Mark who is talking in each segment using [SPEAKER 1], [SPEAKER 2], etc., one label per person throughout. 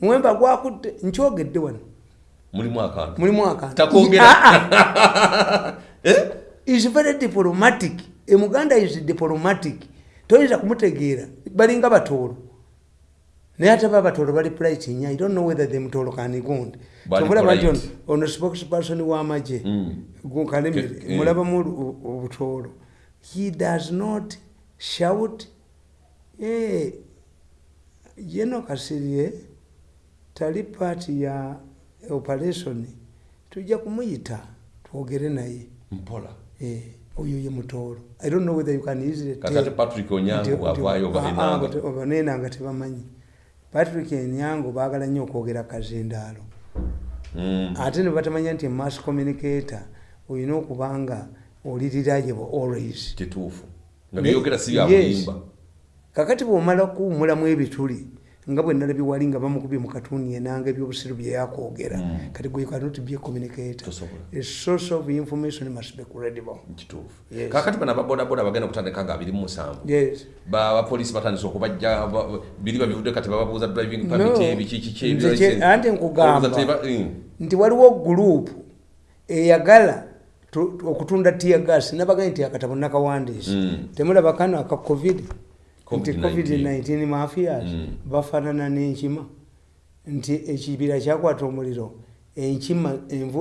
[SPEAKER 1] muwemba gwakutte nkyogedde wano.
[SPEAKER 2] Mulimu akantu.
[SPEAKER 1] Mulimu akantu.
[SPEAKER 2] Takwogera. Eh?
[SPEAKER 1] is very diplomatic. Emuganda is diplomatic. Toyinza kumutegeera. Balinga batoolo. Naye ate ba batoolo bali plight nya i don't know whether the mtoolo kanigunde
[SPEAKER 2] Bali
[SPEAKER 1] kyobulaba nti ono- spokesperson w'amagye
[SPEAKER 2] Mm.
[SPEAKER 1] gukalemere
[SPEAKER 2] Ke- eh.
[SPEAKER 1] mulabamu obutoolo. He does not shout. Eh, yeno kasirye tali paati ya operation tujja kumuyita twogere naye.
[SPEAKER 2] Mpola?
[SPEAKER 1] Eh, oyo ye mutoolo i don't know whether you can easily
[SPEAKER 2] kati ate patrick onyango bwavaayo
[SPEAKER 1] Ah,
[SPEAKER 2] balinanga
[SPEAKER 1] obanenanga tebamanyi. Patrick enyango baagala nnyo okwogera kazindaalo
[SPEAKER 2] Mm.
[SPEAKER 1] ate ne batamanya nti mass communicator olina okubanga olirirayevo always.
[SPEAKER 2] Kituufu. Nga byogera si bya
[SPEAKER 1] yes. Kakati bwomala kuwumulamu ebituli nga bwe nalabye wali nga bamukubye mu katuni enanga ebyobusiru bye yakwogera
[SPEAKER 2] Mm.
[SPEAKER 1] kati gwe cannot be a communicator a source of information must be credible Yes.
[SPEAKER 2] kakati bano ababodaboda bagenda kutandika nga abiri mu musanvu
[SPEAKER 1] yes
[SPEAKER 2] bapolisi batandise okubajja ba- biri babivudde kati bababuuza driving permit
[SPEAKER 1] No.
[SPEAKER 2] ebiki kiki
[SPEAKER 1] Nze
[SPEAKER 2] ebyo-
[SPEAKER 1] kye- anti nkugamba.
[SPEAKER 2] Olowooza teba- mm.
[SPEAKER 1] nti waliwo gurupu eyagala tu- okutunda tiagas nabagaa nti akatabo nakawandiisa
[SPEAKER 2] Mm.
[SPEAKER 1] temulaba kano aka covid nti
[SPEAKER 2] COVID-19.
[SPEAKER 1] covid-19 mafias
[SPEAKER 2] Mm.
[SPEAKER 1] bafaanana n'enkima. Nti ekibira kyakwata omuliro enkima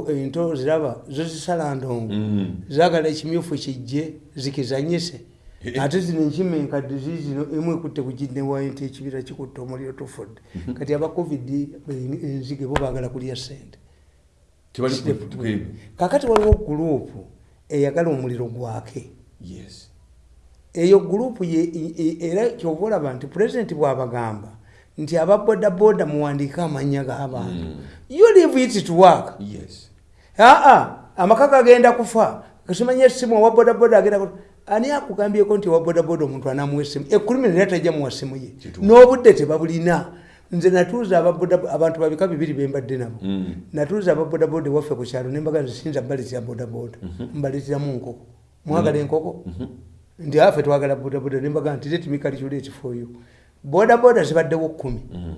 [SPEAKER 1] ento ziraba zo zisala ndongo.
[SPEAKER 2] Mm.
[SPEAKER 1] zagala ekimyufu kijje zikizanyise.
[SPEAKER 2] Eh.
[SPEAKER 1] ate zino enkima enkadde zizino emu ekutte kuginewayo nti ekibira kikutte omuliro tufudde. Kati aba covid enzige bo baagala kulya sente kakati waliwo gurupu eyagala omuliro gwake.
[SPEAKER 2] Yes
[SPEAKER 1] eyo gurupu era kyova olaba nti pulezidenti bw'abagamba nti ababodaboda muwandiike amannya g'abantu.
[SPEAKER 2] Mm.
[SPEAKER 1] you leave it to work.
[SPEAKER 2] Yes.
[SPEAKER 1] Aa amaka gagenda kufa. Kasimanya essimu owa bodaboda agenda ani akugambyeko nti owa bodaboda omuntu anamuwa essimu ekulumi nera tajja muwa ssimu ye. N'obudde tebabulina. Nze natuuza abantu babika bibiri bembadde nabo.
[SPEAKER 2] Mm.
[SPEAKER 1] natuuza ababodaboda ewaffe ku kyalo nembaga nzisinza mbaleetera bodaboda. Mbaleeteramu nkoko. Mwagala enkoko nti afe twagala bodaboda nembaga nti letimikalikyula ekifuoyo bodaboda zibaddewo kumi.
[SPEAKER 2] Mm.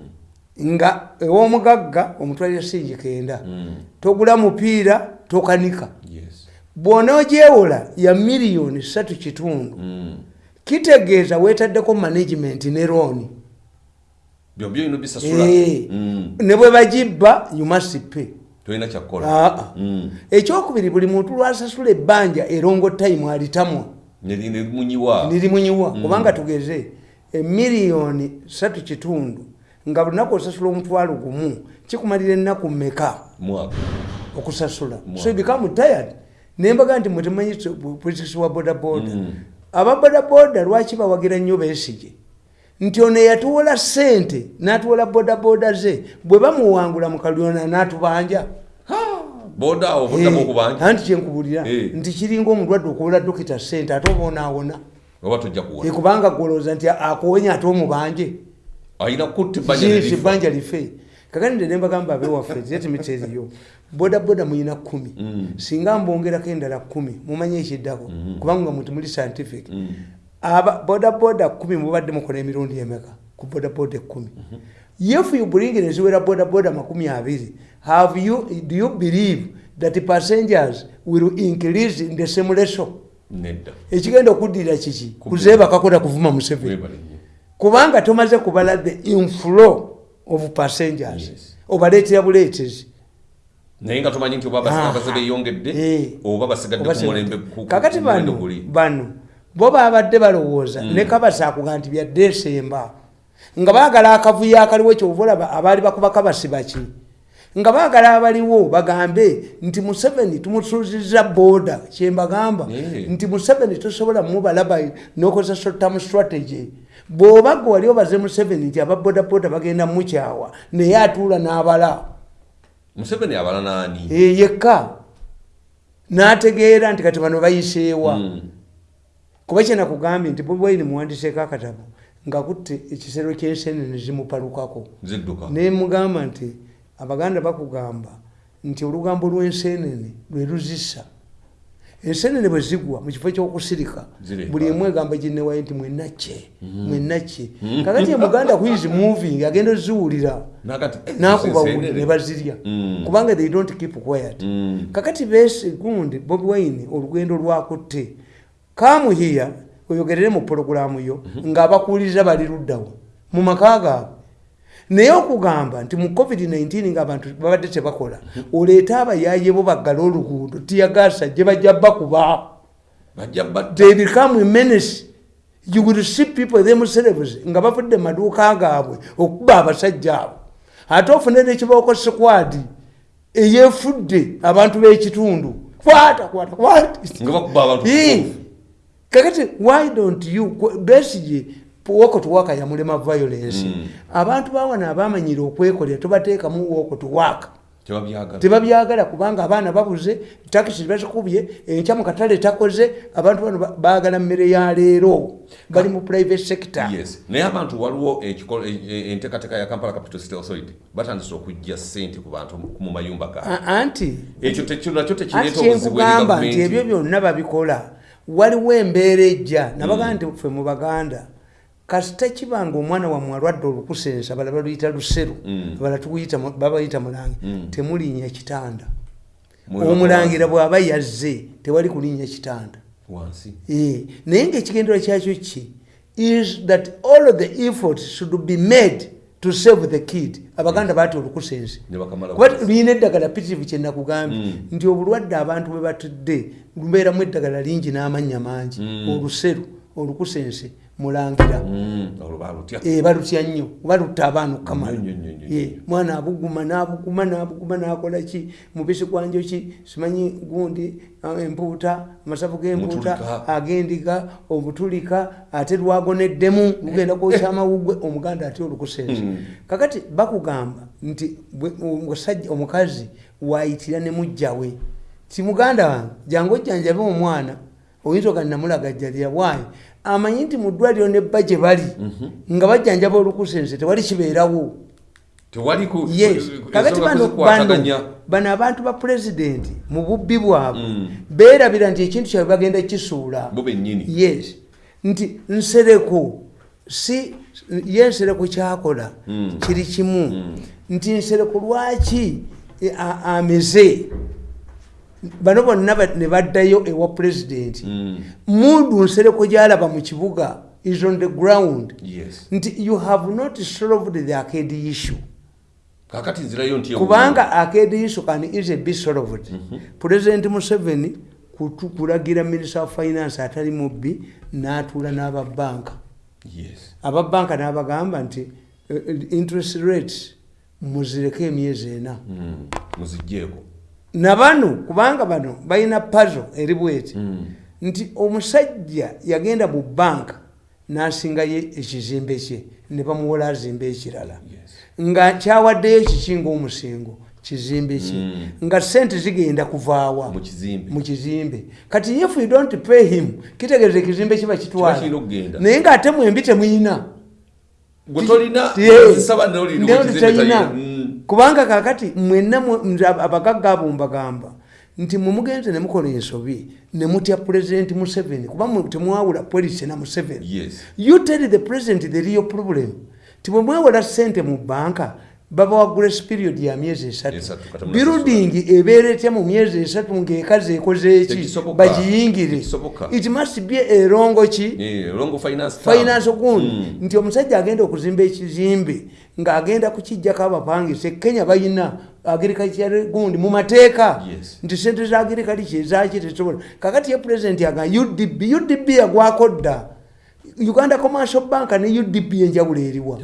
[SPEAKER 1] nga ew'omugagga omutwalira singi kenda
[SPEAKER 2] Mm.
[SPEAKER 1] togula mupiira tokanika.
[SPEAKER 2] Yes.
[SPEAKER 1] Bw'onoogyewola ya miliyoni satu kitundu
[SPEAKER 2] Mm.
[SPEAKER 1] kitegeeza weetaddeko management ne looni Eh. Ne bwe bagibba you must pay.
[SPEAKER 2] Tolina kyakukola
[SPEAKER 1] aa
[SPEAKER 2] Mm.
[SPEAKER 1] ekyokubiri buli muntu lwasasula ebbanja erongo time alitamwa Nirimunyiwa kubanga tugeze emiliyoni satu kitundu nga lunaku osasula omutwalo gumu kikumalira ennaku mmeka?
[SPEAKER 2] Mwaka.
[SPEAKER 1] Okusasula. So become tired. Nembaga nti mwetemanyi politisi wa bodaboda
[SPEAKER 2] Mm.
[SPEAKER 1] ababodaboda lwaki bawagira nnyo besige nti ono eyatuwola sente n'atuwola bodaboda ze bwe bamuwangula mu kalyona n'atubanja
[SPEAKER 2] boda awo buddamu okubanja
[SPEAKER 1] anti kyenkubulira
[SPEAKER 2] Eh.
[SPEAKER 1] nti kiringa omulwadde okuwola dokita sente ate oba onaawona
[SPEAKER 2] oba tojja kuwona.
[SPEAKER 1] Ekubanga gwolowooza nti akuwonya ate omubanje.
[SPEAKER 2] Nerifa.
[SPEAKER 1] ebbanja life? Kakati nde nembagamba abewaffe zetimiteeriyo bodaboda muyina kumi
[SPEAKER 2] Mm.
[SPEAKER 1] singa mbongerako endala kumi mumanye ekiddako. Kubanga muti muli scientific.
[SPEAKER 2] Mm.
[SPEAKER 1] bodaboda kumi mubadde mukola emirundi emeka ku bodaboda ekumi if you bring neziwera bodaboda makumi abiri have you, do you believe that passengers will increase in the same ratio?
[SPEAKER 2] Nedda.
[SPEAKER 1] Ekigenda okuddirira kiki? Kuzeebakakola kuvuma museveni
[SPEAKER 2] webale nnyo.
[SPEAKER 1] Kubanga tomaze kubala the inflow of passengers
[SPEAKER 2] Yes.
[SPEAKER 1] obaleetera buleetezi.
[SPEAKER 2] Naye nga tumanyi nti oba abasiga beyongedde
[SPEAKER 1] Eh.
[SPEAKER 2] oba basigadde
[SPEAKER 1] Oba
[SPEAKER 2] ku
[SPEAKER 1] se-
[SPEAKER 2] mulembe ku-
[SPEAKER 1] kakati bano bano bo babadde balowooza ne kabasa akuga nti bya desemba nga baagala akavuyo akaliwo kyova olaba abaali bakuba kabasi baki nga baagala abaliwo bagambe nti museveni tumusuuziza booda kyembagamba nti museveni tosobola mubalaba nokozesa short-term strategy. Bw'oba gwe wali obaze museveni nti ababodaboda bagenda mukyawa naye atuula n'abala.
[SPEAKER 2] Museveni abala naani
[SPEAKER 1] Eh, yekka. N'ategeera nti kati bano bayiseewa.
[SPEAKER 2] Mm.
[SPEAKER 1] kuba kyenakugambye nti bobi wine muwandiseeko akatabo nga kutte ekisero kyensenene zimupalukako
[SPEAKER 2] zidduka.
[SPEAKER 1] Nemugamba nti abaganda bakugamba nti olugambo lw'ensenene lwe luzisa ensenene bwe zigwa mu kifo ky'okusirika buli emu egamba ginnewayo nti mwenaki mwenaki kakati emuganda kuizi moving agenda oziwulira
[SPEAKER 2] eh,
[SPEAKER 1] nakuba wuli ne bazirya.
[SPEAKER 2] Mm.
[SPEAKER 1] kubanga they don't keep quiet.
[SPEAKER 2] Mm.
[SPEAKER 1] kakati bese gundi bobi wine olugendo lwakutte. Kamuhiya oyogerere mu pologulamu yo ng'abakuuliriza bali luddawo mu maka gaabwe. Naye okugamba nti mu covid-19 ngaabantu babadde tebakola oleete abayaaye bo baggala oluguudo tiyagasa gye bajja bakuba they become menace. You will see people themselves nga bavudde maduuka gaabwe okuba abasajja abo. Ate ofune nekibooko sikwadi eyefudde abantu b'ekitundu. Kwata kwata kwata
[SPEAKER 2] nga bakuba abantu
[SPEAKER 1] Ii. Kakati why don't you besige woko tuwaka yamulema violence.
[SPEAKER 2] Mm.
[SPEAKER 1] abantu bawana abamanyire okwekolera tobateekamu woko tuwaka
[SPEAKER 2] tebabyagala.
[SPEAKER 1] Kubanga abaana babuze takisi bazikubye enkya mu katale takoze abantu bano ba- baagala mmere ya leero. Bali mu private sector.
[SPEAKER 2] Yes. Naye abantu waliwo e- e- enteekateeka ya kampala capital city authority batandise okujja ssente ku bantu mu mayumba gaabwe.
[SPEAKER 1] A- anti
[SPEAKER 2] ekyo nakyo tekireeta obuzibu eri
[SPEAKER 1] kyenkugamba nti ebyo byonna babikola waliwo embeera ejja. Nabagaa nti ffe mu baganda kasita kibanga omwana wammwe alwadde olukusensa bala baluyita luseru
[SPEAKER 2] Mm.
[SPEAKER 1] bala babayita mulange temulinnya kitanda.
[SPEAKER 2] Mwe-
[SPEAKER 1] omulangira bw'aba yazze tewali kulinnya kitanda. Eh, naye ngaekigendera kyakyo ki? Is that all of the effort should be made to save the kid. Abaganda baati olukusensi
[SPEAKER 2] ne bakamala
[SPEAKER 1] kuba luyina eddagala pitirivu kyenakugambye nti obulwadde abantu bwe batudde lubeeramu eddagala lingi n'amannya mangi. Oluseru olukusense mulangira.
[SPEAKER 2] Mm, balutya.
[SPEAKER 1] Eh, balutya nnyo balutta abaana okukamala. Eh, mwana abuguma n'abuguma n'abuguma n'akola ki? Mubisi gwa njoki simanyi gundi ah, empuuta amasavu g'empuuta
[SPEAKER 2] Omutulika.
[SPEAKER 1] agendiga obutulika ate lwagoneddemu lugenda kwokya amawugwe omuganda ate olukusense? Kakati bakugamba nti omusajja omukazi waayitira ne mujjawe ti muganda wange jangu ojjanjabe omwana oyinza oga namulagajjalira waayi amanyi nti mu ddwaliro ne bba gye bali nga bajjanjaba olukusense tewali kibeerawo. Kakati bano abantu ba pulezidenti mu bubbi bwabwe
[SPEAKER 2] Mm.
[SPEAKER 1] beerabira nti ekintu kyabwe bagenda kisuula. Yes. Nti nsereko si ye nsereko kyakola
[SPEAKER 2] Mm.
[SPEAKER 1] kiri kimu. Nti nsereko lwaki e, ameze bano bonna ne baddayo ewa pulezidenti
[SPEAKER 2] Mm,
[SPEAKER 1] mundu nsereko gyalaba mu kibuga is on the ground.
[SPEAKER 2] Yes.
[SPEAKER 1] Nti you have not solved the arcade issue. Kubanga arcade issue can easily be solved. President museveni kulagira minister of finance atali mubbi n'atuula n'ababanka
[SPEAKER 2] yes.
[SPEAKER 1] Ababanka n'abagamba nti eh, interest rates muzireko emyezi ena.
[SPEAKER 2] Mm, muzigjeeko
[SPEAKER 1] nabano kubanga bano balina puzzle eri bweti.
[SPEAKER 2] Mm.
[SPEAKER 1] nti omusajja yagenda mu banka n'asingayo ekizimbe kye ne bamuwola azimba ekirala. Nga kyawaddeyo kiki ngaomusingo kizimbe kye.
[SPEAKER 2] Mm.
[SPEAKER 1] nga sente zigenda kuvaawa
[SPEAKER 2] mu kizimbe.
[SPEAKER 1] Kati if you don't pay him kitegeeza ekizimbe kiba kitwala. Naye ngaate mwembi temuyina
[SPEAKER 2] tolina
[SPEAKER 1] tetayina.
[SPEAKER 2] Mm.
[SPEAKER 1] kubanga kakati mwenna abagagga abo mbagamba nti mumugenze ne mukola ensobi ne mutya pulezidenti museveni kuba temwawula polisi na museveni
[SPEAKER 2] yes
[SPEAKER 1] you tell the president the real problem ti bwe mwewola sente mu banka babawa grace period ya myezi esatu. Birudingi ebeera etya mu myezi esatu ng'ekazi ekoze eki
[SPEAKER 2] Tekisoboka.
[SPEAKER 1] bagiyingire. It must be erongo ki?
[SPEAKER 2] Eh, finance term.
[SPEAKER 1] finance gundi
[SPEAKER 2] Mm.
[SPEAKER 1] nti omusajja agenda okuzimba ekizimbe ng'agenda kukijjako abapangisa kenya balina agirikacyare gundi mu mateeka. Nti sente za agirikalica ezaki tesobola kakati ye pulezidenti aga udb udb yagwako dda uganda commercial bank ne udb enjawulo eriwa.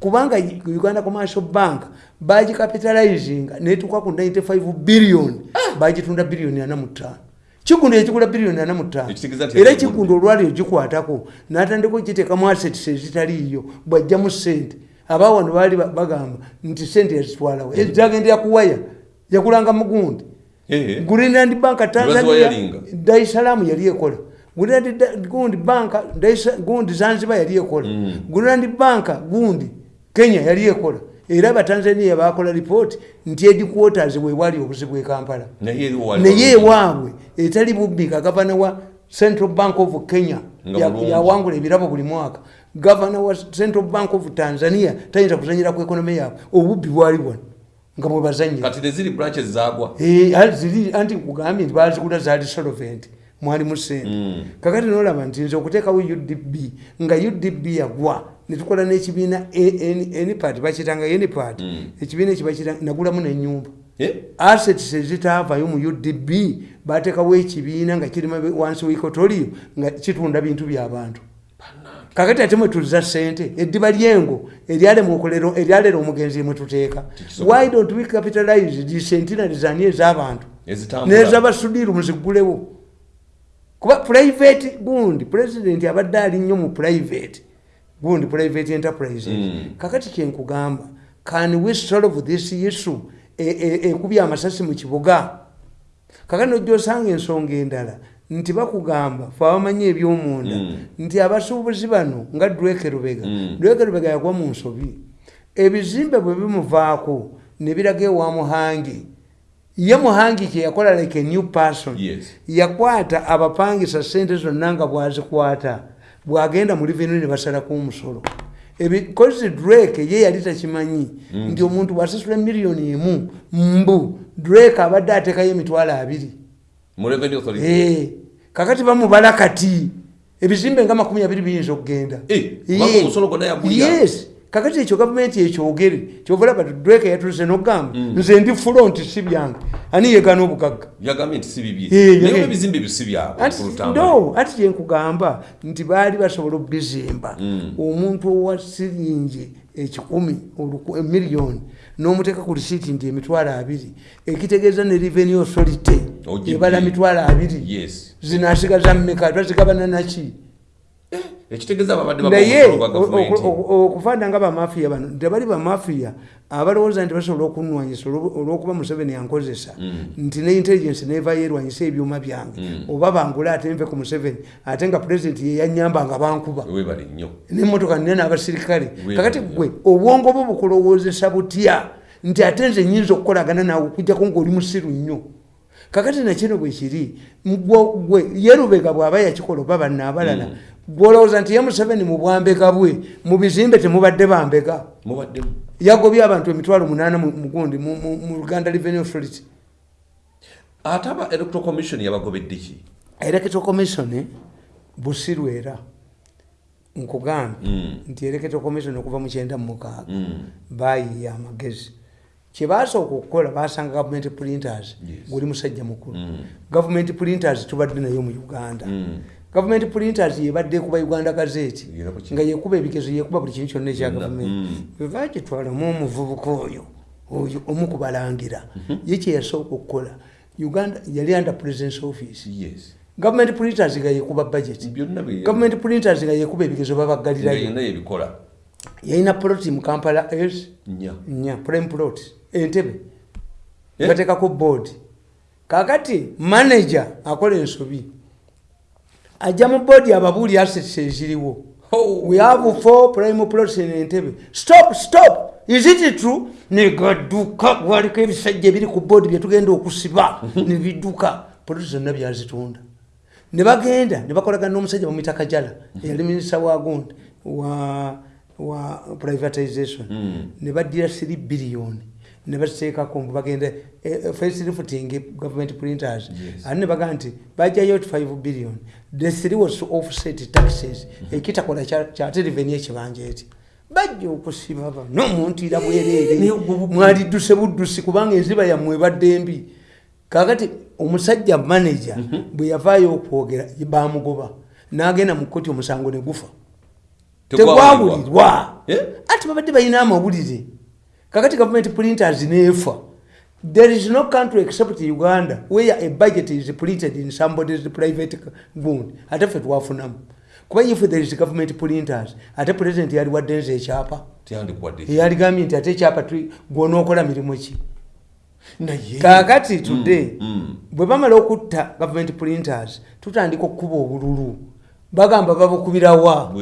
[SPEAKER 1] Kubanga uganda commercial bank bagicapitalizinga netuka ku 95 billion bagitunda biliyoni ana mutaano kigundo ekigula biliyoni ana mutaano
[SPEAKER 2] Ekitegeeza nti
[SPEAKER 1] era
[SPEAKER 2] yali
[SPEAKER 1] ekigundo olwali ogikwatako natandika okiteekamu assets ezitaliiyo bwajjamu sente abawano baali ba- bagamba nti sente yazitwalawo. Ezagendera kuwaya yakulanga mugundi.
[SPEAKER 2] Eh,
[SPEAKER 1] greenland bank tanzania
[SPEAKER 2] Baziwayalinga.
[SPEAKER 1] daisalamu yali ekola gundi bank Daisa- gundi zanzibar yali ekola. Greenland bank gundi kenya yali ekola. Era abatanzania bakola ripooti nti ediquarters wewali obuzibu e kampala.
[SPEAKER 2] Naye
[SPEAKER 1] ewaabwe etali bubbika gavana wa central bank of kenya yawangula ebirabo buli mwaka. Gavana wa central bank of tanzania tayinza kuzanyira ku ekonomi yaabwe. Obubbi bwali bwano nga bwebazanyira Eh, anti kugambye nti bazigula zaali solvent mwalimu sente
[SPEAKER 2] Mm.
[SPEAKER 1] kakati nolaba nti nze okuteekawo udb nga udb yagwa netukola n'ekibiina enipat bakitanga enipat
[SPEAKER 2] Mm.
[SPEAKER 1] ekibiina ekibakita nagulamu nenyumba
[SPEAKER 2] Eh?
[SPEAKER 1] assets ezitaavayo mu udb bateekawo ekibiina nga kirimu wansi weikotoriyo nga kitunda bintu byabantu kakati ate mwetuliza sente eddiba lyengo eryalera omugenzi mwetuteeka why don't we capitalize the centenary zani ez'abantu?
[SPEAKER 2] Ezitambula.
[SPEAKER 1] Nezabasudiru muzigulewo kuba private gundi president abadde ali nnyo mu private gundi private enterprises
[SPEAKER 2] Mm.
[SPEAKER 1] kakati kyenkugamba can we solve this issue E- e- ekubya amasasi mu kibuga kakati nojja osanga ensonga endala nti bakugamba fe abamanyi ebyomunda
[SPEAKER 2] Mm.
[SPEAKER 1] nti abasuubuzi bano nga dreke rubega
[SPEAKER 2] Mm.
[SPEAKER 1] dreke rubega yagwa mu nsobi ebizimbe bwe bimuvaako ne biraga ewa muhangi ye muhangi kyeyakola like a new person.
[SPEAKER 2] Yes.
[SPEAKER 1] yakwata abapangisa sente zonna nga bwazikwata. Bwagenda mu revenu ne basalako omusolo ebikozi drake ye yali takimanyi. Nti omuntu bwasasula miliyoni emu mbu drake abadde ateekayo emitwalo abiri. Eh, kakati bamubala kati. Ebizimbe nga makumi abiri biyinza okugenda.
[SPEAKER 2] Eh,
[SPEAKER 1] yes. Kakati ekyo gavumenti ekyogere kyovola bati drake yatulise nogamba nze ndi front si byange ani yegana obugagga
[SPEAKER 2] yagambye nti si bibye naye ebizimbe ebyo si byabwe
[SPEAKER 1] Ati- no ati kyenkugamba nti baali basobola okubizimba.
[SPEAKER 2] Mm.
[SPEAKER 1] omuntu owa siringi ekikumi emiliyoni n'omuteeka ku risiiti nti emitwalo abiri ekitegeeza ne revenue authority ebala mitwalo abiri.
[SPEAKER 2] Yes.
[SPEAKER 1] Zinasigaza mmeka twazigabana naki
[SPEAKER 2] ekitegeeza ababadde
[SPEAKER 1] naye okufaana nga bamafiya bano tebali bamafiya abalowooza nti basobola okunwanyisa olwo- olwokuba museveni yankozesa nti ne intelligence nevayo erwanyisa ebyuma byange. Oba bangule ate nve ku museveni ate nga pulezidenti yeyanyamba nga bankuba. Nemotoka nina n'abasirikale. Kakati gwe obwongo bwo bukulowoozesa butya? Nti ate nze nyinza okukolagana naawe okujjako ngaoli musiru nnyo. Kakati nakino bwe kiri Gwe- gwe yerubega bw'aba yakikola oba banna abalala gwolowooza nti ye museveni mu bwambega bwe mu bizimbe temubadde bambega yagobye abantu emitwalo munaana mu mu uganda revenue authority.
[SPEAKER 2] Ate aba electoral commission yabagobedde ki?
[SPEAKER 1] Electoral commission busiru era nkugambye
[SPEAKER 2] Mm.
[SPEAKER 1] nti electoral commission okuva mu kyenda mu mukaaga
[SPEAKER 2] Mm.
[SPEAKER 1] bayiya amagezi. Kyebasooka okukola basanga government printers guli musajja mukulu.
[SPEAKER 2] Mm.
[SPEAKER 1] government printers tubadde nayo mu uganda Government printers yebadde ekuba uganda gazeti nga yekuba ebigezo yekuba buli kintu kyonna ekya gavumenti
[SPEAKER 2] mm.
[SPEAKER 1] bwebagitwalamu omuvubuka oyo oyo omukubalangira
[SPEAKER 2] Mhm.
[SPEAKER 1] ye kyeyasooka okukola. Uganda yali under presence office. Government printers nga yekuba budget. Government printers nga yekuba ebigezo
[SPEAKER 2] yebikola.
[SPEAKER 1] Yalina ploti mu kampala s
[SPEAKER 2] nnya
[SPEAKER 1] nya prime plot entebe.
[SPEAKER 2] Eh?
[SPEAKER 1] bateekako board. Kakati manager akola ensobi ajja mu boodi ababuuli assets eziriwo.
[SPEAKER 2] Oh.
[SPEAKER 1] we have four prime plots in entebe stop stop! Is it true? Negadduka waliko ebisajja ebiri ku boodi byetugenda okusiba. Nebidduka poloti zonna byazitunda. Ne bagenda ne bakolagana n'omusajja bamwita kajala eyali minisita wa gundi wa privatization.
[SPEAKER 2] Mm.
[SPEAKER 1] ne baddira 3 biliyoni ne baziteekako mbu bagenda facilifting government printers.
[SPEAKER 2] Yes.
[SPEAKER 1] ate ne bagaa nti bajjayo 5 billion. The three was to offset taxes. Ekitakola kya- kyate revenue ekibanja eti. Bajja okusiba bano omuntu ira bwereere mwalidduse buddusi kubanga enziba yammwe ebadde mbi. Kakati omusajja manager bwe yavaayo okwogera bamugoba n'agenda mu kkooti omusango ne gufa.
[SPEAKER 2] Tegwawulirwa.
[SPEAKER 1] tegwawulirwa
[SPEAKER 2] Eh?
[SPEAKER 1] ati babadde balina amawulire kakati government printers neefa there is no country except uganda where a budget is printed in somebody's private gund ate ffe twafunamu. Kuba if there is government printers ate president yali waddenza ekyapa.
[SPEAKER 2] Tyandikwadde
[SPEAKER 1] yaligambye nti ate ekyapa gwonookola mirimu ki? Kakati today
[SPEAKER 2] mm.
[SPEAKER 1] bwe bamala okutta government printers tutandika okukuba obululu. Bagamba babukubirawa!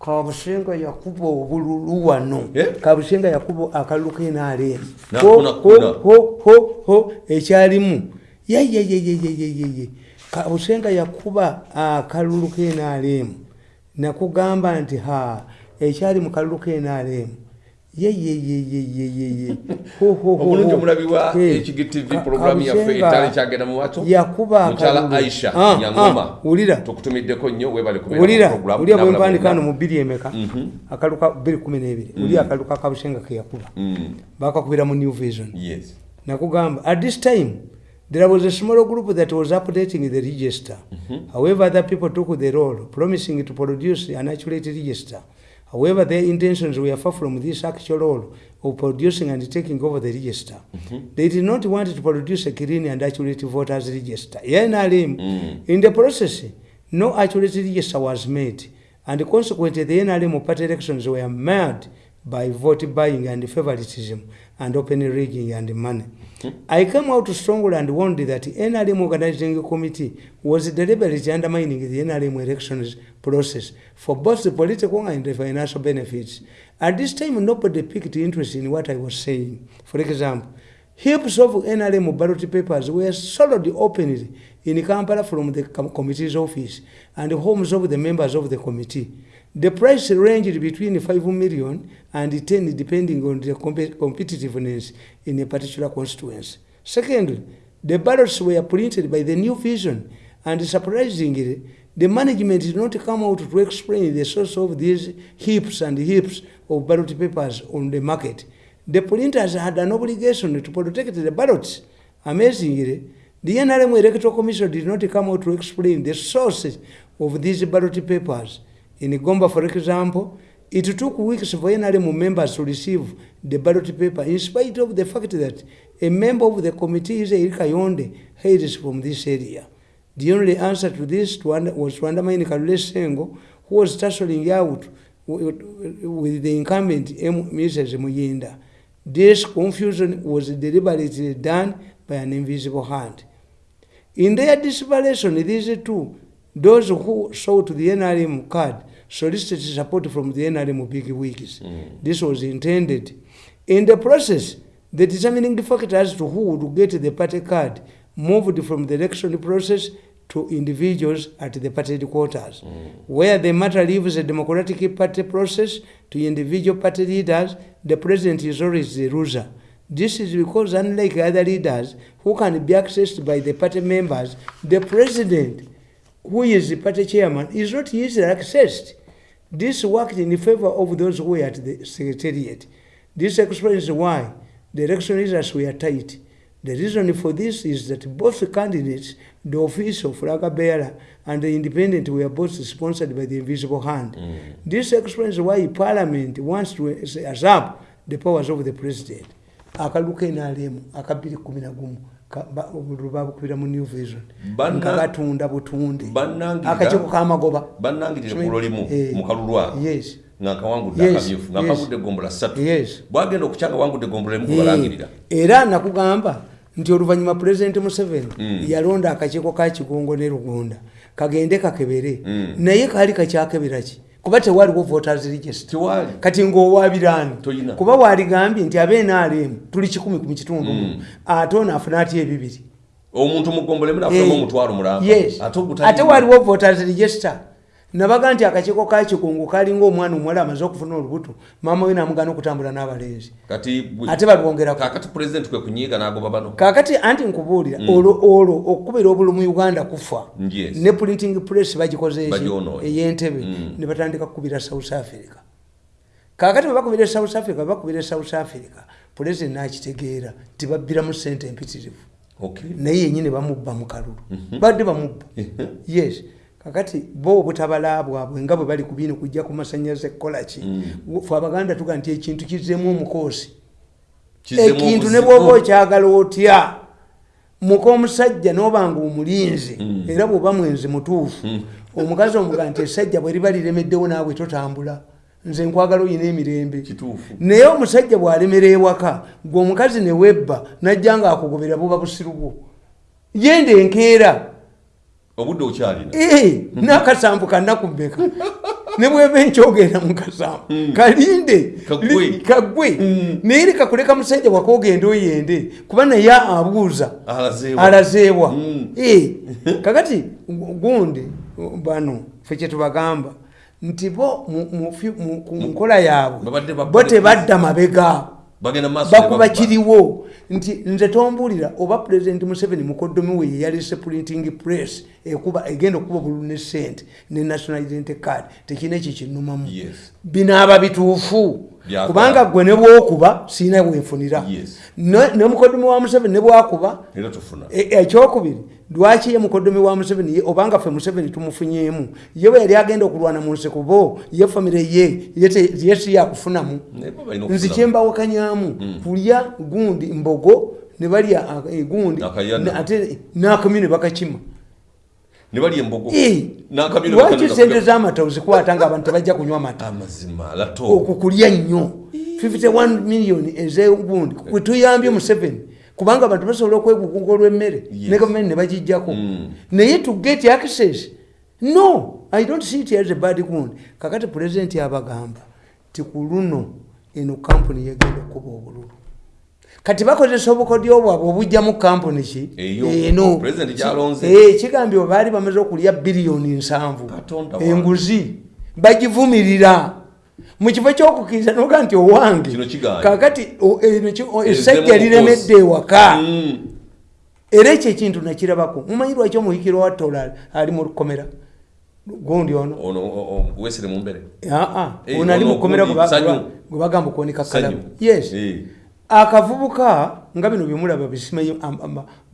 [SPEAKER 1] Kabusenga yakuba obululu wano.
[SPEAKER 2] Eh?
[SPEAKER 1] kabusenga yakuba akalulu
[SPEAKER 2] Nakuna, kuna.
[SPEAKER 1] ekyalimu. Yeyeyeyeyeyeye kabusenga yakuba akalulu kenaalemu nakugamba nti ha ekyali mu kalulu kenaalemu yeyeyeyeyeye
[SPEAKER 2] obulungi omulabibwa ekigtv programu yaffe etala kyagenda mu maaso
[SPEAKER 1] yakuba
[SPEAKER 2] mukyala aisha
[SPEAKER 1] Ah,
[SPEAKER 2] nyangoma.
[SPEAKER 1] ah, wulira.
[SPEAKER 2] Tukutumiddeko nnyo webale kubeera
[SPEAKER 1] wulira.
[SPEAKER 2] mu program.
[SPEAKER 1] wulira
[SPEAKER 2] N'abalala
[SPEAKER 1] bwempandika
[SPEAKER 2] bonna.
[SPEAKER 1] no mu bbiri emeka? Akaluka 212 wuli akaluka kabusenga keyakuba
[SPEAKER 2] Mm,
[SPEAKER 1] bakakubira mu new vision. Nakugamba at this time there was a small group that was updating the register. However other people took the role promising to produce an accurate register however their intentions were far from this actual role of producing and taking over the register. Mm-hmm. They did not want to produce a clean and accurate voters register. NRM, mm. in the process no accurate register was made and consequently the NRM party elections were marred by vote buying and favoritism and open rigging and money. I came out strongly and warned that the NRM organizing committee was deliberately undermining the NRM elections process for both the political and the financial benefits. At this time, nobody picked interest in what I was saying. For example, heaps of NRM ballot papers were sold openly in Kampala from the committee's office and the homes of the members of the committee. The price ranged between 5 million and 10 depending on the competitiveness in a particular constituency. Secondly, the ballots were printed by the New Vision and surprisingly, the management did not come out to explain the source of these heaps and heaps of ballot papers on the market. The printers had an obligation to protect the ballots. Amazingly, the NRM Electoral Commission did not come out to explain the sources of these ballot papers. In Gomba, for example, it took weeks for NRM members to receive the ballot paper, in spite of the fact that a member of the committee, Israel Kayonde, hails from this area. The only answer to this was to undermine Kalule Sengo, who was tussling out with, the incumbent Mrs. Muyinda. This confusion was deliberately done by an invisible hand. In their desperation, these two, those who sought the NRM card, solicited support from the NRM big wigs. Mm. This was intended. In the process, the determining factor as to who would get the party card moved from the election process to individuals at the party headquarters. Mm. Where the matter leaves the Democratic Party process to individual party leaders, the president is always the loser. This is because, unlike other leaders who can be accessed by the party members, the president, who is the party chairman, is not easily accessed. This worked in favor of those who were at the secretariat. This explains why the election results were tight. The reason for this is that both candidates, the official flag bearer and the independent, were both sponsored by the invisible hand. This explains why Parliament wants to usurp the powers of the president. akalulu kenaalemu akabiri kumi nagumu lubabukubira mu new vision. Nga batunda butunde. Akakiiko kamagoba
[SPEAKER 2] bannangirire ku lulimu
[SPEAKER 1] Eh,
[SPEAKER 2] mu kalulu ako
[SPEAKER 1] yes.
[SPEAKER 2] ng'akawangudde
[SPEAKER 1] Yes,
[SPEAKER 2] akamyufu
[SPEAKER 1] yes.
[SPEAKER 2] ng'akagudde egombola ssatu. Bwagenda okukyanga wangudde egombola emu
[SPEAKER 1] Eh,
[SPEAKER 2] kubalangirira
[SPEAKER 1] era nakugamba nti oluvannyuma pulezidenti museveni
[SPEAKER 2] Mm.
[SPEAKER 1] yalonda akakiiko ka kigongo ne lugunda kagende kakebere.
[SPEAKER 2] Mm.
[SPEAKER 1] naye kaali kakyakebera ki kuba tewaliwo voters register kati ng'owaabirani
[SPEAKER 2] Toyina.
[SPEAKER 1] kuba waaligambye nti abenaalemu tuli kikumi ku kitundu
[SPEAKER 2] Mm.
[SPEAKER 1] ate ono afuna atya ebibiri?
[SPEAKER 2] Omuntu mu gombola emu nafunamu
[SPEAKER 1] Eh,
[SPEAKER 2] omutwalo mulamba
[SPEAKER 1] yes.
[SPEAKER 2] ate
[SPEAKER 1] waliwo voters register nabaga nti akakiiko ka kikungu kalinga omwana omuwala amaze okufuna olubuto maama we namugana okutambula n'abalenzi. Ate balwongerako
[SPEAKER 2] kakati pulezidenti kwe kunyiiga n'agoba bano?
[SPEAKER 1] Kakati anti nkubuulira olwo olwo okukubira obulu mu uganda kufa ne printing press bagikoze eki? Ey'entebe
[SPEAKER 2] Mm.
[SPEAKER 1] ne batandika kukubira south africa. Kakati bwe bakubira south africa bwe bakubira south africa pulezidenti nakitegeera tibabbiramu sente empitirivu. Naye yenyini bamubba mu kalulu. Badde bamubba. Yes kakati bo obutabala bwabwe nga bwe bali ku bino kujja ku masanyaze kukolaki fe abaganda tuga nti ekintu kizzemu omukoosi. Ekintu ne bwoba okyagala otya? Muka omusajja nobanga omulinzi
[SPEAKER 2] Mm.
[SPEAKER 1] era bwoba mwenzi mutuufu
[SPEAKER 2] Mm.
[SPEAKER 1] omukazi omuga nti esajja bwe liba liremeddewo naawe totambula. Nze nkwagala oyina emirembe. Naye omusajja bw'alemera ewaka gwe omukazi ne webba najja nga akugobera buba busiru bwo yenda enkeera
[SPEAKER 2] obudde okyalina
[SPEAKER 1] Eh, n'akasambu kannaku mmeka? Ne bweba enkyogenda mukasamba kalinde.
[SPEAKER 2] Kagwe.
[SPEAKER 1] kagwe naye leka kuleka musajja wakogenda oyende kuba naye abuuza.
[SPEAKER 2] Alazeewa.
[SPEAKER 1] alazeewa.
[SPEAKER 2] Mm.
[SPEAKER 1] Eh, kakati gu- gundi bano fe kyetubagamba nti bo ku nkola yaabwe bo tebadda mabega. Bakuba kiriwo. Nti nze tombuulira oba pulezidenti museveni mukoddomi we yeyalise printing press egenda okuba obululu ne sente ne national identity card tekina ekyo kinumamu
[SPEAKER 2] Yes.
[SPEAKER 1] binaaba bituufu. Kubanga gwe ne bwokuba siina wenfunira
[SPEAKER 2] Yes.
[SPEAKER 1] Ne- ne mukoddomi wa museveni ne bwakuba
[SPEAKER 2] tufuna
[SPEAKER 1] E- ekyokubiri lwaki ye mukoddomi wa museveni obanga ffe museveni tumufunyeemu? Ye bwe yali agenda okulwana mu nseko bo ye famire ye ye te- ye si yakufunamu
[SPEAKER 2] Naye bo balina
[SPEAKER 1] nzi
[SPEAKER 2] okufunamu.
[SPEAKER 1] kyembawakanyaamu kulya gundi mbogo ne balya eh, gundi ate n'akamyu ne bakakima
[SPEAKER 2] ne balya embogo
[SPEAKER 1] lwaki
[SPEAKER 2] bakanoza
[SPEAKER 1] sente
[SPEAKER 2] kuga-
[SPEAKER 1] z'amata ozikwata nga abantu tebajja kunywa mata
[SPEAKER 2] amazima lato
[SPEAKER 1] okukulya nnyo. 51 million ezegundi kwetuyambye museveni kubanga abantu basobola okwegugunga olw'emmere
[SPEAKER 2] Yes.
[SPEAKER 1] ne gavumenti ne bagijjako.
[SPEAKER 2] Mm.
[SPEAKER 1] naye to get access? No i don't see it as a bad gundi. Kakati pulezidenti abagamba ti ku luno eno kampuni yegenda okuba obululu kati bakozesa obukodyo bwabwe obujjamu kampuni ki?
[SPEAKER 2] Eyo,
[SPEAKER 1] eno. Eh, kigambye baali bamaze okulya biliyoni nsanvu. Enguzi. Bagivumirira. Mu kifo kyokukiriza noga nti owange. Kakati
[SPEAKER 2] Ezzemu
[SPEAKER 1] essajja liremedde ewaka.
[SPEAKER 2] Mm.
[SPEAKER 1] era ekyo ekintu nakirabako. Mumanyi lwaki omuhikiro wa tola ali mu lukomera gundi ono.
[SPEAKER 2] Wesere mumbere
[SPEAKER 1] aa
[SPEAKER 2] Eh,
[SPEAKER 1] ono ali mukomera gwe bagamba okuwonika kalamu yes.
[SPEAKER 2] Eh.
[SPEAKER 1] Akavubuka nga bino byemulaba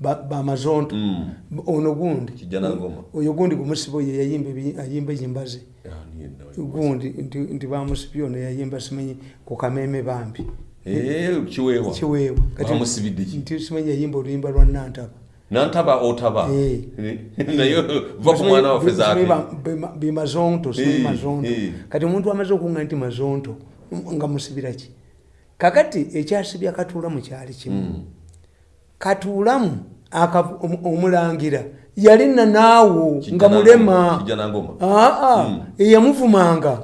[SPEAKER 1] ba- bamazonto
[SPEAKER 2] Mm.
[SPEAKER 1] ono gundi. Oyo gundi gumusibo ye yayimba ebi- ayimba enyimba ze
[SPEAKER 2] niye nawe.
[SPEAKER 1] gundi nti, bamusibye ono yayimba simanyi ku kameme bambi.
[SPEAKER 2] Eh, kiweewa.
[SPEAKER 1] Kiweewa. Kati
[SPEAKER 2] Bamusibidde ki?
[SPEAKER 1] nti simanyi yayimba oluyimba lwa nantaba.
[SPEAKER 2] Nantaba otaba.
[SPEAKER 1] Eh.
[SPEAKER 2] naye va ku mwana waffe zaake
[SPEAKER 1] bimazonto simanyi
[SPEAKER 2] Eh,
[SPEAKER 1] kati omuntu amaze okuga nti mazonto nga musibira ki kakati ekyasibya katuulamu kyali kimu.
[SPEAKER 2] Mm.
[SPEAKER 1] katuulamu omulangira yali nanaawo
[SPEAKER 2] Kijja
[SPEAKER 1] nga mulema.
[SPEAKER 2] Ngoma, kijja na ngoma.
[SPEAKER 1] aa
[SPEAKER 2] Mm.
[SPEAKER 1] eyamuvumanga.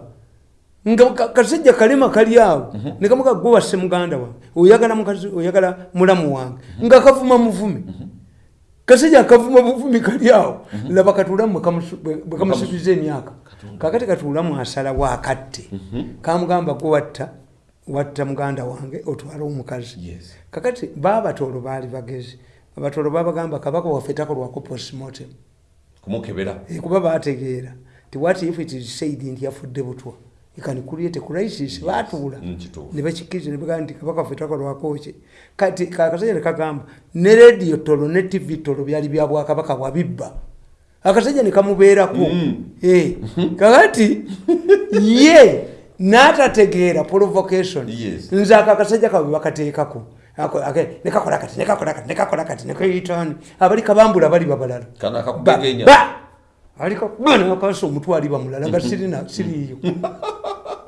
[SPEAKER 1] Nga ka- kasajja kalema kali awo. Nekamuga gwe wasse muganda wange oyagala mukazi oyagala mulamu wange. Nga kavuma muvumi kasajja akavuma buvumi kali awo. Laba katuulamu bwe kamusu- bwe- bwe kamusubiza emyaka. Kakati katuulamu asalawo akatte kamugamba gwe watta watta muganda wange otwale omukazi. Kakati baabatoolo baali bagezi abatoolo babagamba kabaka waffe takolwako postmortem. Eh, kuba bategeera ti what if it is said nti yafudde butwa? Can create crisis batuula
[SPEAKER 2] Mm,
[SPEAKER 1] ne bakikkiriza ne bagamba nti kabaka ffe takolwako ki? Kati akasajja ne kagamba ne rediyo tolo ne tv tolo byali bya bwakabaka bwabibba akasajja ne kamubeerako.
[SPEAKER 2] Mm.
[SPEAKER 1] Eh, kakati ye n'atategeera provocation. Nze ako akasajja kabwe bakateekako. Nekakola kati nekakola kati nekakola kati nekayitaani abali kabambula bali babalala. Aliko bana akasa omutwe ali bamulala nga siriiyo.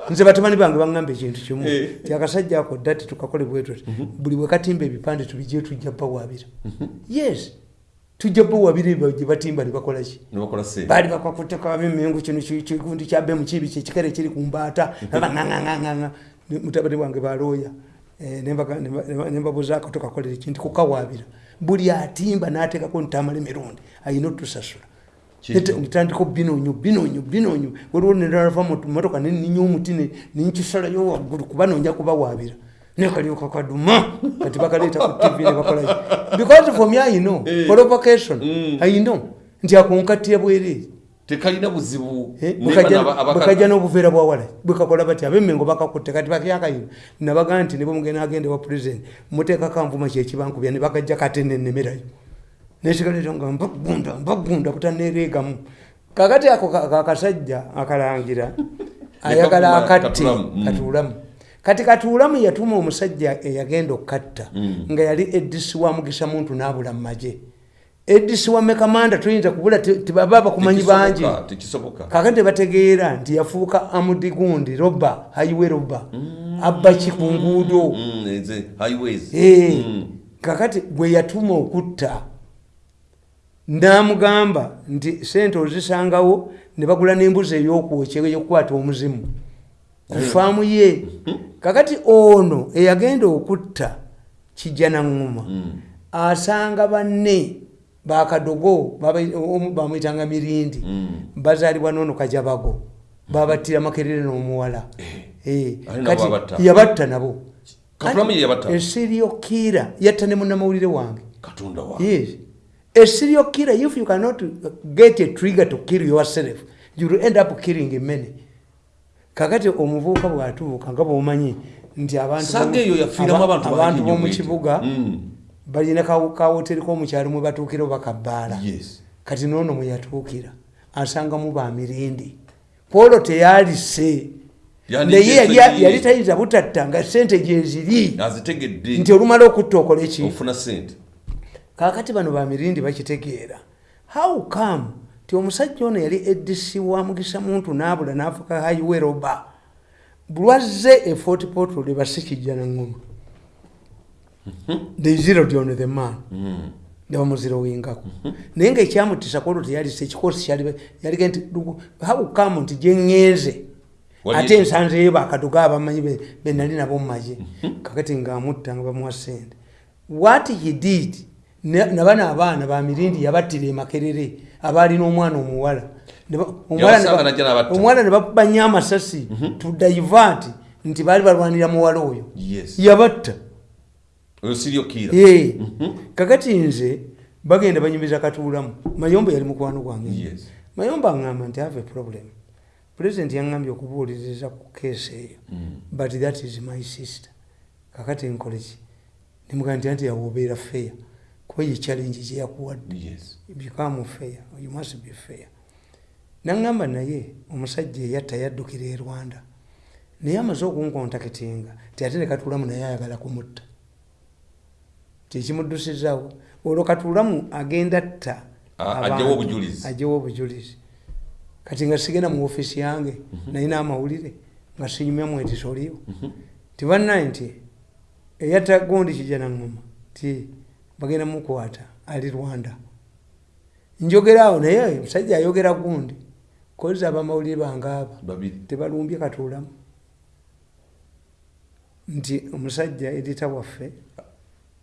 [SPEAKER 1] Nze batabani bange baŋŋamba ekintu kimu.
[SPEAKER 2] Eh.
[SPEAKER 1] ti akasajja ako dda tetukakole bwe tuti buli bwe katimba ebipande tubijje tujja bawabira yes tujja bawabira ebyo gye batimba ne bakola ki?
[SPEAKER 2] Nibakola sente.
[SPEAKER 1] Baali bakwakuteka bimengu kino ki- kigundi kya bemu kibi kyekikere kiri ku mbaata. Baŋaŋaŋaŋa mutabani wange balooya Eh, nembaga- nemba- nemba- nembabuuzaako tokakolere ki nti kukawaabira buli atimba n'ateekako ntamala emirundi ayina otusasula nitandika binonyo binonyo binonyo. Waliwo nerava motoka neninya omuti nenkisalayo waggulu kuba nonja kubawaabira nekalyoka kaduma kati bakaleeta ku tv nebakolaki because for me i know. Provocation i know. Nti akonkattira bwereere
[SPEAKER 2] tekalina buzibu. Naye bano aba- abaka-
[SPEAKER 1] bwekajja n'obuveera bwawala bwekakola bati abemmengo bakakutte. Kati bakyakayina nabaga nti ne bwemugenda agenda wa pulezidenti muteekako anvuma kyekibankubya ne bakajja kate nenemerayo nesigaleeta nga mbagunda mbagunda butanereegamu kakati ako ka- ka- akasajja akalangira ayagala
[SPEAKER 2] kakuma-
[SPEAKER 1] akatte
[SPEAKER 2] Katulamu,
[SPEAKER 1] katuulamu kati katuulamu yatuma omusajja eyagenda okukatta
[SPEAKER 2] Mm.
[SPEAKER 1] nga yali edisi wa mugisa muntu n'abula mu magye. Edisi wa mekamanda toyinza kubula te- tebaba bakumanyi bangi. kakati tebategeera nti yafuuka amudi gundi roba highway roba abba ki ku nguudo
[SPEAKER 2] Mm,
[SPEAKER 1] Eh,
[SPEAKER 2] Mm.
[SPEAKER 1] kakati gwe yatuma okutta namugamba nti sente ozisangawo ne bagula n'embuzi ey'okwokya eyokukwata omuzimu ku faamu ye. Kakati ono eyagenda okutta kijja naŋŋuma asanga banne bakadogo bamwyitanga mirindi bazaalibwa noono kajabago babattira makerere n'omuwala. Eh,
[SPEAKER 2] nabo
[SPEAKER 1] kati
[SPEAKER 2] abatta.
[SPEAKER 1] yabatta nabo. Kiira yatta ne munnamawulire wange. A serial killer if you cannot get a trigger to kill yourself you will end up killing many kakati omuvubuka bwatuuka nga bwomanyi nti abantu
[SPEAKER 2] Saga eyo yafiiramu
[SPEAKER 1] aba-
[SPEAKER 2] abantu
[SPEAKER 1] abantu
[SPEAKER 2] bangi nnyo
[SPEAKER 1] b'omu
[SPEAKER 2] bw'etyo.
[SPEAKER 1] kibuga
[SPEAKER 2] Mm.
[SPEAKER 1] balina kawoteri k'omukyalo mwe batuukira oba kabbaala kati noono mwe yatuukira asangamu bamirindi kwolwo teyalise. Naye yali- tayinza butatta nga sente gyeziri nti olumala okutta okole ki?
[SPEAKER 2] Ofuna sente
[SPEAKER 1] kakati bano bamirindi bakitegeera. How come ti omusajja ono yali edc wa mugisa muntu naabula nafuka highway roba lwazze e fort portal ebasikijja naŋŋoma they zeroed on the man. Ne bamuzirowingako naye ngaekyamutisa kwolwo teyalisa ekikosi yalige nti "Lugu, how come nti gyeŋŋenze ate nsanzeyo bakaduga abamanyi be- benali nabo mumaje kakati ngaamutta nga bamuwa sente what he did ne- nabano abaana bamirindi yabattira emakerere abaalina omwana omuwala. Omuwala ne ba-
[SPEAKER 2] Yabasanga najja n'abatta.
[SPEAKER 1] omuwala ne bakubanya amasasi to divert nti baali balwanira muwala oyo. Yabatta. Ye. kakati nze bagenda banyumiza katuulamu mayombo yali mukwano gwange. Mayombo aŋŋamba nti have a problem. President yaŋŋambye okubuuliriza ku keesi eyo. But that is my sister. Kakati nkoleki? Nemugaa nti anti yawe obeera fair kuba ye challenge gyeyakuwadde
[SPEAKER 2] Yes.
[SPEAKER 1] become fair. You must be fair. Naŋŋamba naye omusajja eyatta yaddukira e rwanda. Naye amaze okunkontakitinga ti ate ne katuulamu naye ayagala kumutta. Kyekimuddusizawo olwo katuulamu agenda tta
[SPEAKER 2] A-
[SPEAKER 1] abantu,
[SPEAKER 2] aggyewo obujulizi.
[SPEAKER 1] kati nga sigenda mu ofiisi yange nalina amawulire nga sinyumya mwetiso oliwo tibannaye nti eyatta gundi kijja naŋŋoma ti bagenda mukwata ali rwanda. Njogeraawo naye omusajja ayogera gundi kozesa abamawulire bange aba
[SPEAKER 2] babiri.
[SPEAKER 1] tebalumbye katuulamu nti omusajja edita waffe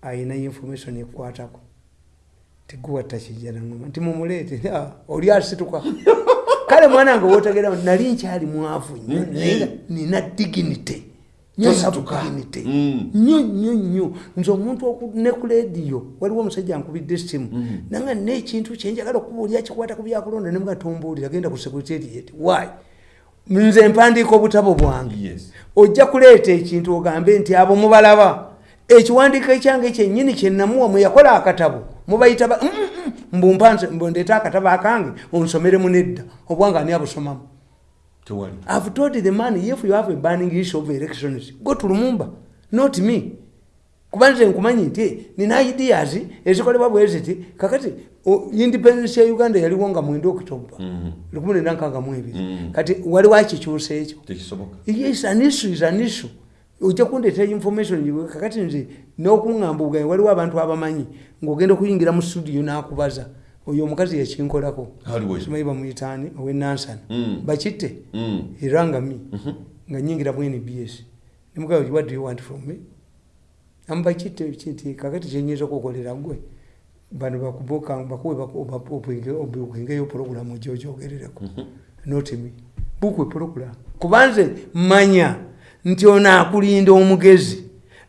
[SPEAKER 1] ayina information ekwatako. Teguwatta kijja naŋoma nti mumuleete "Ah, oli asituka. Kale mwana nga wotegerao nali nkyali mwavu nnyo naye nina dignity
[SPEAKER 2] Tosituka.
[SPEAKER 1] dignity
[SPEAKER 2] Mm.
[SPEAKER 1] nnyo nnyo nnyo nze omuntu ne ku lediyo. Waliwo omusajja ankubidde essimu. Nanga nina ekintu kyenjagala okubuulira kikwata ku byakulonda nemuga tombuulira genda ku secretariat why? Nze mpandiika obutabo bwange. Ojja kuleeta ekintu ogambe nti abo mubalaba. Ekiwandiiko ekyange kyennyini kyenamuwa mwe yakola akatabo. Mubayita ba- Mm, mm, mbu mpanze mbu ndeeta akatabo akange onsomeremu nedda. Obwanga ani abusomamu I've told the man if you have a burning issue of elections go to Lumumba. Not me. Kuba nze nkumanyi nti nina ideas ezikolebwa bweziti kakati independence ya uganda yaliwo nga mwenda okitoba lukumi nenda nkaaga mu ebiri kati waliwo akikyusa ekyo. Yes an issue is an issue. Ojja kundeetera information yiwe kakati nze n'okuŋŋamba obugaye waliwo abantu abamanyi ng'ogenda okuyingira mu studio n'akubaza oyo omukazi yakinkolako
[SPEAKER 2] aliwo
[SPEAKER 1] simanyi bamuyitaani owenansana
[SPEAKER 2] Mm.
[SPEAKER 1] bakitte?
[SPEAKER 2] Mm.
[SPEAKER 1] eranga mi? Nga nyingira mu nbs nemugaa what do you want from me? Amubakitte kinti kakati kyenyinza okukolera gwe bano obwengeyo puroguramu gyogyogerereko not me. Bukwe puroguramu kubanze manya nti ono akulinda omugezi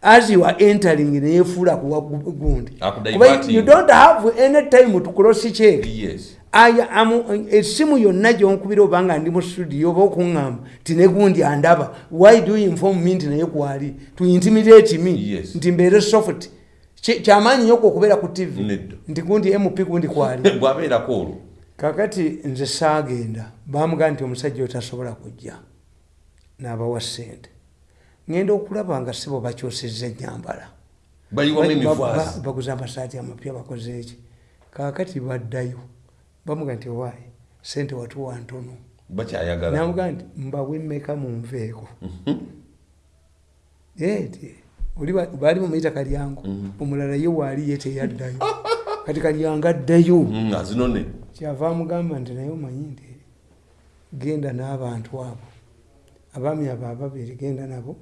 [SPEAKER 1] as you are entering neyefuula kuwa gu- gundi. Kuba you don't have any time to cross check.
[SPEAKER 2] Yes.
[SPEAKER 1] Amu essimu yonna gyonkubira obanga ndi mu studio oba okuŋŋamba ti ne gundi andaba why do you inform me nti naye kwali? To intimidate me
[SPEAKER 2] Yes.
[SPEAKER 1] nti mbeere soft. Kyamaanyi nnyo okwo okubeera ku tv
[SPEAKER 2] Nedda.
[SPEAKER 1] nti gundi mp gundi kwali. Kakati nze saagenda bamugaa nti omusajja oyo tasobola kujja n'abawa ssente ŋŋenda okulaba nga sibo bakyusizza ennyambala.
[SPEAKER 2] Bayiwamu
[SPEAKER 1] Ba- ba-
[SPEAKER 2] emivaazi
[SPEAKER 1] baguze amasaati amapya bakoze eki kakati baddayo bamuga nti owaayi sente watuwa ntono. Namuga nti mbawe mmeka munveeko oli ba- baali mumuyita kalyango omulala ye waali ye teyaddayo. Kati kalyanga addayo.
[SPEAKER 2] Azinone
[SPEAKER 1] kyava amugamba nti naye omanyi nti genda n'abantu abo abaami abo ababiri genda nabo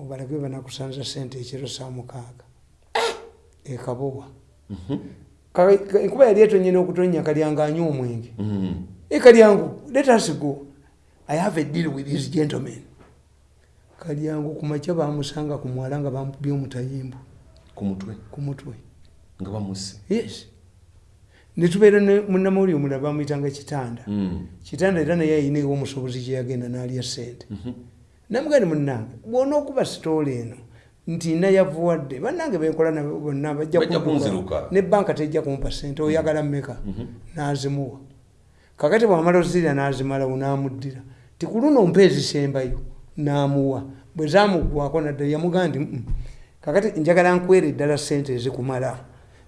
[SPEAKER 1] obalage banakusanza sente ekiro saa mukaaga. Ekabowa Ka- ka- enkuba yali etonyena okutonya kalyanga anywa omwenge.
[SPEAKER 2] Mm.
[SPEAKER 1] e kalyangu let us go. I have a deal with these gentlemen kalyangu kumakya bamusanga ku mwala nga bamukubye omutayimbu.
[SPEAKER 2] Ku mutwe?
[SPEAKER 1] Ku mutwe.
[SPEAKER 2] Nga bamuse
[SPEAKER 1] yes. Netubeera ne munamawuli omulala bamwyitanga kitanda.
[SPEAKER 2] Mm.
[SPEAKER 1] kitanda era naye ayina ewa omusobozi gyeyagenda n'alya sente namugani munange bwona okuba sitoola eno nti nayavuwadde bannange benkola nabo bonna bajja ne banka tejja kumpa sente oyagala mmeka? N'azimuwa. Kakati bwamala ozirya n'azimalawo n'amuddira ti ku luno mpa ezisembayo n'amuwa. Bwe zamugwako nadda yamugaa nti "Mm, kakati njagala nkwera eddala sente ezikumala.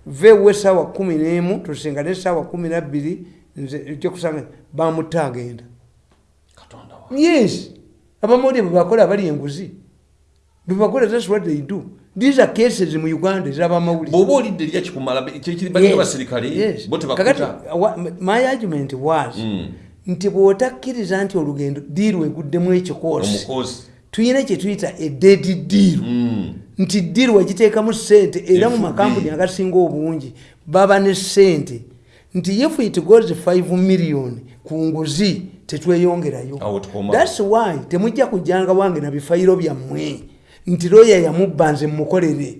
[SPEAKER 1] Veewa essaawa kumi n'emu tusinga n'essaawa kumi nabbiri nze ojja kusanga bamutta agenda. Yes abamawulire bwebakola abali enguzi. Bwebakola thats what they do. These are cases mu uganda ezabamawulire
[SPEAKER 2] bw'oba olidde erya kikumala kyekiri balina basirikale
[SPEAKER 1] Yes.
[SPEAKER 2] bo
[SPEAKER 1] Kakati,
[SPEAKER 2] tebakuta
[SPEAKER 1] wa- my argument was
[SPEAKER 2] Mm.
[SPEAKER 1] nti bw'otakkiriza nti olugendo diiru eguddemu ekikoosi tuyina kye tuyita ededi diiru
[SPEAKER 2] Mm.
[SPEAKER 1] nti diiru wagiteekamu sente era mu makampuni agasinga obungi baba ne sente nti if it goes 5 million ku nguzi tetweyongerayo. Thats why temujja kujjanga wange na bifayiro byammwe. Nti looya yamubba nze mukolere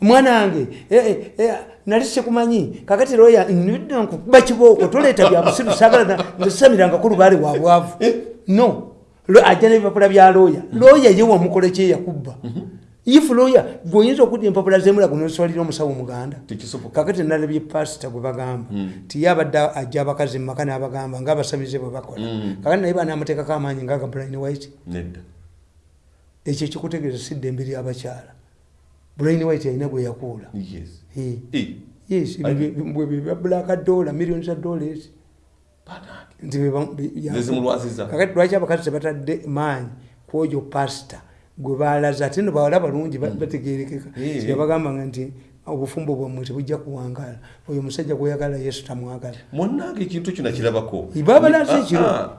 [SPEAKER 1] mwana wange eh, eh, eh, nali sikumanyi kakati nidde nkukuba kibooko toleeta bya busiru sagala na- nzesamirangako lubaale wa bwavu. No. Lo- ajja n'ebipapula bya looya looya ye wamukole kyeyakubba if looya gweoyinza okudda empapula zemulago noswalira omusawo muganda
[SPEAKER 2] tekisoboka.
[SPEAKER 1] kakati nalabye pasita gwe bagamba ti ye abadde ajja abakazi mumaka n'abagamba ngaabasabize bwe bakola. Kakati naye banamuteekako amaanyi ngaaga white.
[SPEAKER 2] Nedda.
[SPEAKER 1] Ekyo kikutegeeza si ddembe lyabakyala brian white alina gwe yakuula.
[SPEAKER 2] Yes.
[SPEAKER 1] Yes bya black dollar million za dollars.
[SPEAKER 2] Bannange.
[SPEAKER 1] nti kakati lwaki abakazi tebatadde maanyi kwojo pasita gwe balaze ate no bawala balungi ba- bategerekeka yabagambanga nti obufumbo bwammwe tebujja kuwangala. Oyo omusajja gweyagala yesu tamwagala.
[SPEAKER 2] Munnange ekintu kyo nakirabako
[SPEAKER 1] babalaze
[SPEAKER 2] Ah,
[SPEAKER 1] ekiro.
[SPEAKER 2] ah,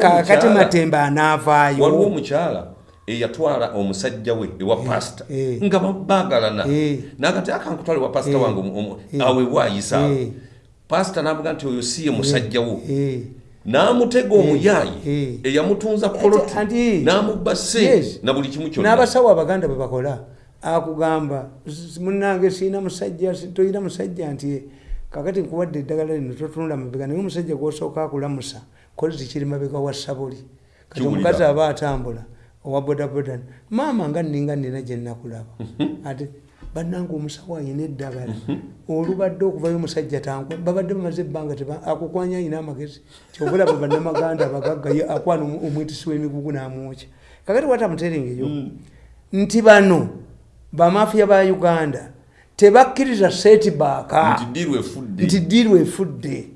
[SPEAKER 1] kakati
[SPEAKER 2] omukyala-
[SPEAKER 1] matembe
[SPEAKER 2] waliwo
[SPEAKER 1] anaavaayo.
[SPEAKER 2] Omukyala eyatwala omusajja we ewa pasita nga bagalana
[SPEAKER 1] Eh.
[SPEAKER 2] nagati akankutwala ewa pasita wange awe waayisa. Pasita namuga nti oyo si ye musajja wo.
[SPEAKER 1] Eh.
[SPEAKER 2] N'amutega omuyaayi
[SPEAKER 1] Eh.
[SPEAKER 2] eyamutunza poloti n'amubba sente na buli kimu kyonna.
[SPEAKER 1] N'abasawo abaganda bwe bakola akugamba "S- munange siina musajja toyina musajja? Nti kakati nkuwadde eddagala lino totunula mabega naye omusajja gwosooka akulamusa kozi kiri mabega wa sabuli kati omukazi aba atambula owa bodaboda maama nga nninga nina gye nnakulaba ate bannanga omusawo ayina eddagala. Olubadde okuvayo omusajja tankwa babadde bamaze ebbanga akukwanya ayina amagezi. Kyobulaba bannamaganda abagagga ye akwana omwitisi w'emigugu n'amwokya. Kakati watamuterengeyo nti bano bamafiya ba uganda tebakkiriza setbaaka
[SPEAKER 2] nti ddiirwa efudde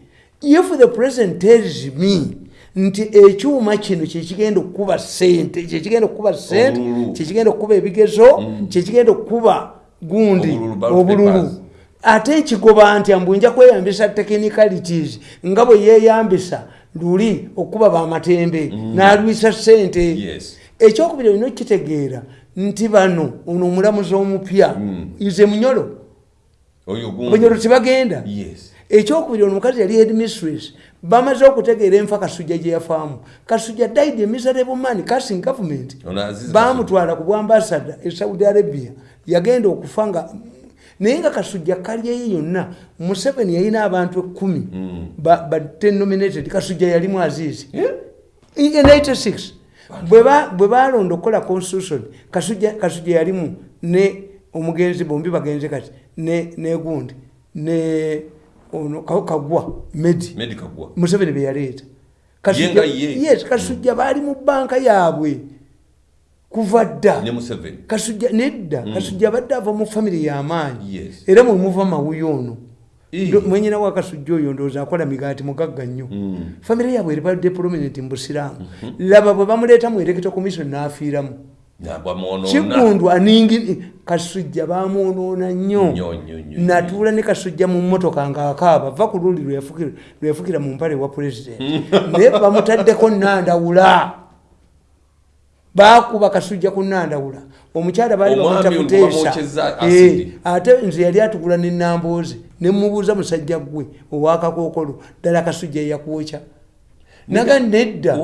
[SPEAKER 1] if the president tells me nti ekyuma kino kyekigenda okukuba sente kyekigenda okukuba sente kyekigenda okukuba ebigezo kyekigenda okukuba gundi
[SPEAKER 2] Obululu,
[SPEAKER 1] ate nkigoba nti ambu nja kweyambisa technicalities. Nga bwe yeeyambisa luli okukuba bamatembe n'alwisa sente
[SPEAKER 2] Yes.
[SPEAKER 1] ekyokubiri olina okitegeera nti bano ono omulamuzi omupya ize munyolo bunyolo
[SPEAKER 2] gundi.
[SPEAKER 1] Tebagenda
[SPEAKER 2] yes.
[SPEAKER 1] Ekyokubiri ono omukazi yali headmistress bamaze okutegeera enfa kasujja gye yafaamu. Kasujja died miserable man casing government. Bamutwala ku bwambasada e saudi arabia yagenda okufa nga naye nga kasujja kalyeyo yonna museveni yalina abantu ekkumi. Ba- batte nominated kasujja yalimu azizi in 86 bwe ba- bwe balonda okukola constitution kasujja yalimu ne omugenzi bombi bagenze kati ne negundi ne ono Ka- kagwa medi. Museveni beyaleeta kasujja baali mu banka yaabwe kuva dda kasujja nedda. Kasujja abadde ava mu famire y'amaanyi era mwemuva mawuyo ono mwenyina wa kasujja oyo ndowooza akola migaati mugagga nnyo. Famire yaabwe eribadde prominent mu busiraamu. Laba bwe bamuleeta mu electoral commission n'afiiramu. Kigundu aningi kasujja bamwonoona nnyo. Natuula ne kasujja mu mmotoka ng'akaaba va ku luli lweyafukira- lweyafukira mu mpale wa pulezidenti naye bamutaddeko nandawula bakuba kasujja ku nandawula omukyala baali bamuta kuteesa Eh, ate nze yali atugula nenamboozi nemubuuza musajja gwe owakakokolo ddala kasujja yeyakwokya naga nedda.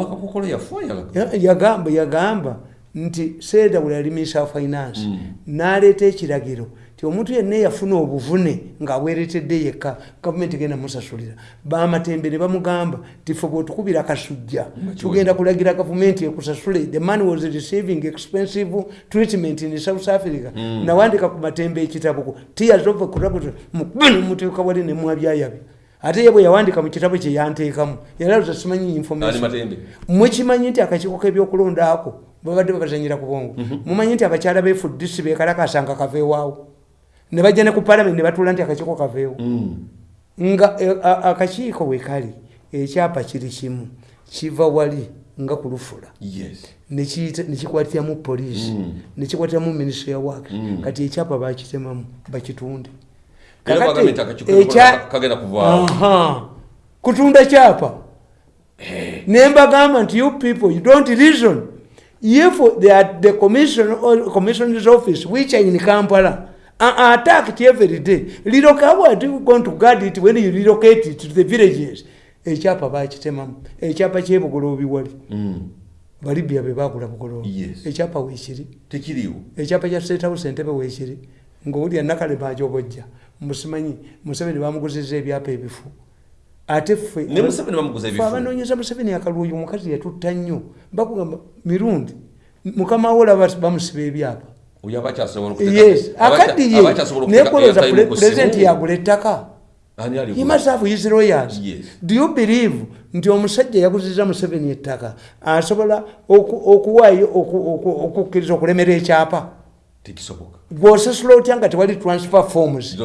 [SPEAKER 1] yagamba yagamba nti sedawula yali minisa finance. N'aleeta ekiragiro ti omuntu yenna eyafuna obuvune ng'abweretedde yekka gavumenti genda musasulira. Bamatembe ne bamugamba ti fe bwetukubira kasujja tugenda kulagira gavumenti ekusasule. The man was receiving expensive treatment in south africa. Nawandika ku matembe ekitabo ku tears of corruption mukube nomuteeka wali nemwabyayabya ate ye bwe yawandika mu kitabo kye yanteekamu yalaluza simanyi
[SPEAKER 2] ali
[SPEAKER 1] information. mwekimanyi nti akakiiko k'ebyokulonda ako babadde babazanyira ku bongo mumanyi nti abakyala befudisi bekalakasanga kaveewaawo ne bajja ne ku palamenti ne batuula nti akakiiko kaveewo nga e, akakiiko we kali ekyapa kiri kimu kiva wali nga ku lufula.
[SPEAKER 2] Yes.
[SPEAKER 1] Nekiyita- nekikwatiramu nekikwatiramu minisitule ya waka kati ekyapa bakitemamu bakitunde. Kutunda kyapa nembagamba nti you people you don't reason. If they are the commission or commissioner's office which are in kampala attacked every day. Relocate how are you going to guard it when you relocate it to the villages. Ekyapa bakitemamu ekyapa kyebugoloobi wali. Balibya be bagula bugoloobi
[SPEAKER 2] Yes.
[SPEAKER 1] ekyapa weekiri.
[SPEAKER 2] Tekiriwo
[SPEAKER 1] ekyapa kya state house entebe weekiri. Ngaowulya nakale bajobojja musimanyi museveni bamuguziza ebyapa ebifu. Ate ffe
[SPEAKER 2] ne museveni bamuguza
[SPEAKER 1] Ffe
[SPEAKER 2] ebifu
[SPEAKER 1] abanoonyeza museveni akalwoyi omukazi yatutta nnyo. Bakugamba mirundi mukama we olaba bamusiba ebyapa yes
[SPEAKER 2] aba akyasobola
[SPEAKER 1] naye
[SPEAKER 2] ku
[SPEAKER 1] pulezidenti yagula ettaka. He must have his lawyers. Do you believe nti omusajja yaguziza museveni ettaka asobola oku- okuwaayo oku- oku- okukkiriza okulemera ekyapa? Gwosasula otya nga tewali transfer forms